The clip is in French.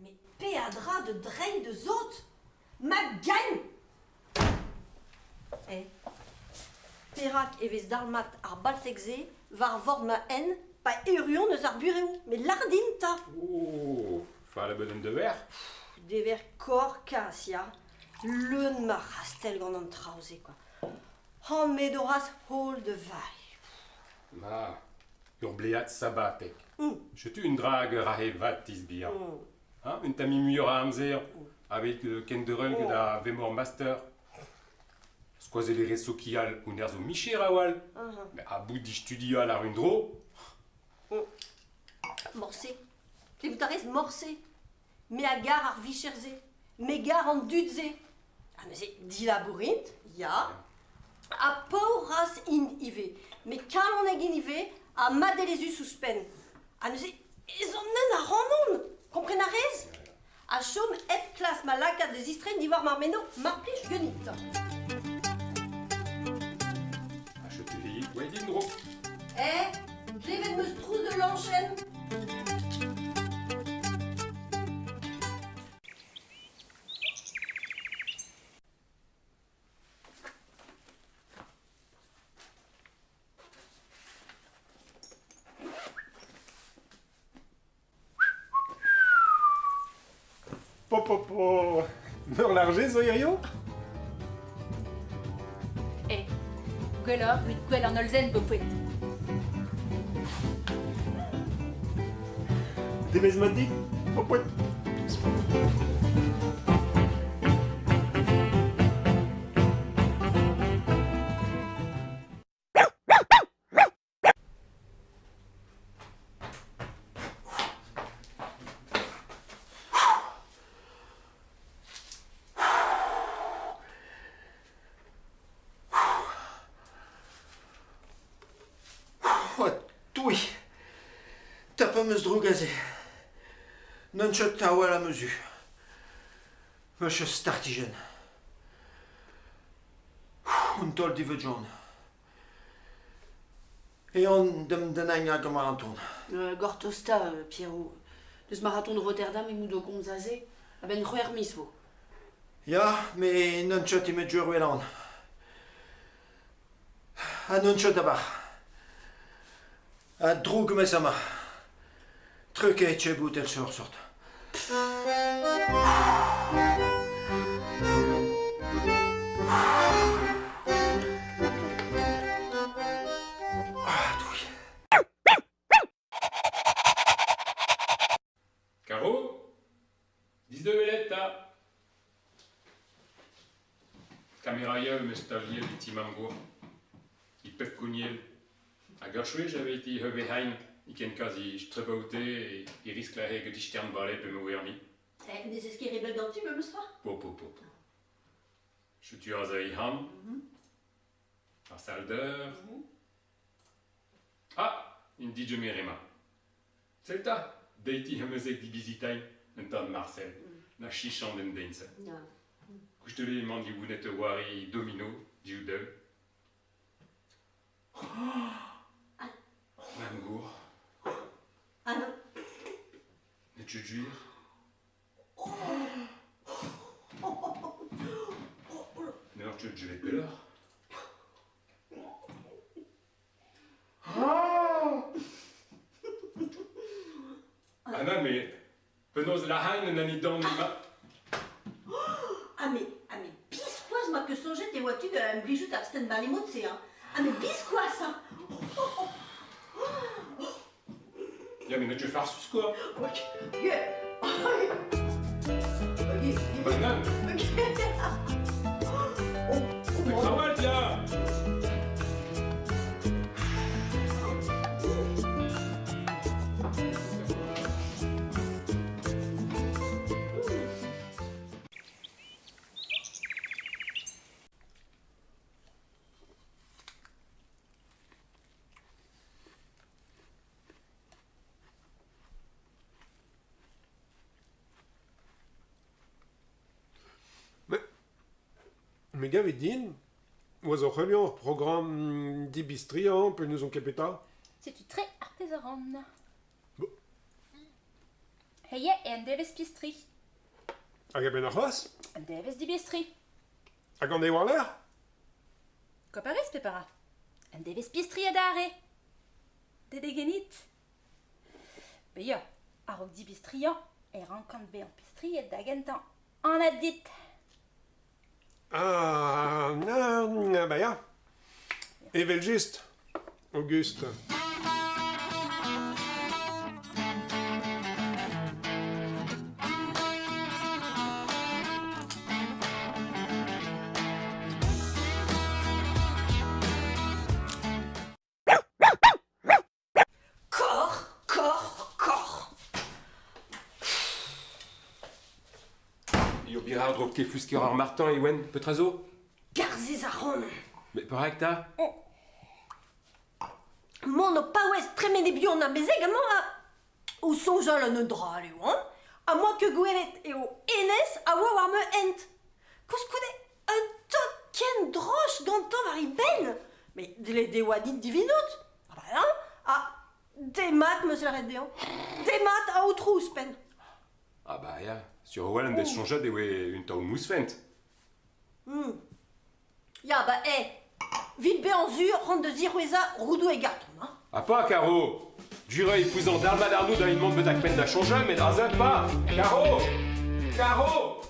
Mais péadra de drain de zot Ma gagne. Eh Perak eves dalmat ar baltekze var vord ma en pa eurion eus ar bureo Mais lardin ta Oh, fa la bonne de verre. Dever kor kasia Leun ma rastel gant an traoze quoi Han medoras hol de vai Ma, ur bleat sabatek. Mm. Je tu une drague rahe vat tisbia. Mm. Hein, une tami muur a amzer, avec euh, ken de rug Oh. da vemor master. Skoaz ele reso kial un erzo miché rawal. Mhm. Mais a bout di studio la rundro. Morse. Et vous arrêtez morse. Mais à gare ar vicherze. Mais gare en dudze. Ah mais c'est dilabourint, ya. A pauras in ive. Mais quand on est in ive, a madelezu suspen. Ah mais c'est ils ont nen a ranon. Comprenez rez? A chom et classe ma laca des istren d'ivoire marmeno, marplich gunit. Di ndro. Eh, klevet me de l'enchaîne. Po po po Meur largé zo gwellor, gwit gwell an olzen bo pouet. T'as pas meus drogaze. Non chet ta oa la mesu. Monsieur startigen. Un tol di vejon. E on dem denañ a gama anton. Euh, Gortosta, euh, Pierrot. Deus marathon de Rotterdam e moudo gomzaze, a ben c'hwer mis vo. Ya, me non chet i me djur welan. A non chet abar. A drog me sama. Truc e che bout el sur sort. Ah, toui. Caro 12 veletta. Caméraïeul me stagiel di timamgour. I pef koniel. A garchoué j'avais été hebehain. I ken kazi strebaute e i risk la hege di stern balai pe me wermi. Eh, des esquires bel ganti, me. Po po po. Ar. Ah, in di merema. Deiti un tan Marcel, na chichan den dense. Ja. Kustele mandi gounet wari domino, di udel. Mam gour, Ah non. Tu juir. Neur tu juir peleur. Ah non, mais penaos la haine nani dan ni ma... Ah mais, ah mais bisquoise moi que songeait tes voitures de la bijou d'Arsten Balimot, hein? Ah mais bisquoise hein. Ja, men ne tu farsus quoi? Ok. Yeah. Ok. Banane Me gavet din, oaz ur c'helion ur programm dibistriañ pe neus on ket peta Setu tre ar pezaran. Bo. Heie e an devez pistri. Hag a ben ar c'hoaz An devez dibistri. Hag an eo ar Ko parez, pepara. An devez pistri a dare. Dede genit. Beia, ar ok dibistriañ er an kant be an pistri et da gentan. An adit. dit. Ah, na, ba ya. Evel just, Auguste. Jo bir ar ke flusker ar martin e oen, petrazo Garzez a ron. Me perak ta Mon o paouez tremene bion a bezeg amañ a... O sonjal an eudra aleo, hein? A moi que gweret eo enez a oa war me ent. Koskoude, un tot ken droch gantañ war i ben. Me dile de dit divinot. Ah ba hein? A demat meus la red dean. Demat a outrous pen. Ah ba ya, sur Hollandes schon schon dewe un taun Mousfent. Mm. Ja, ba, eh, vite be an zur, rand de ziroueza, roudou et garton, hein. Ah pas, Caro Jure épousant d'Arma d'Arnaud dans une monde de Takmen da Changel, mais d'Arzad pas Caro Caro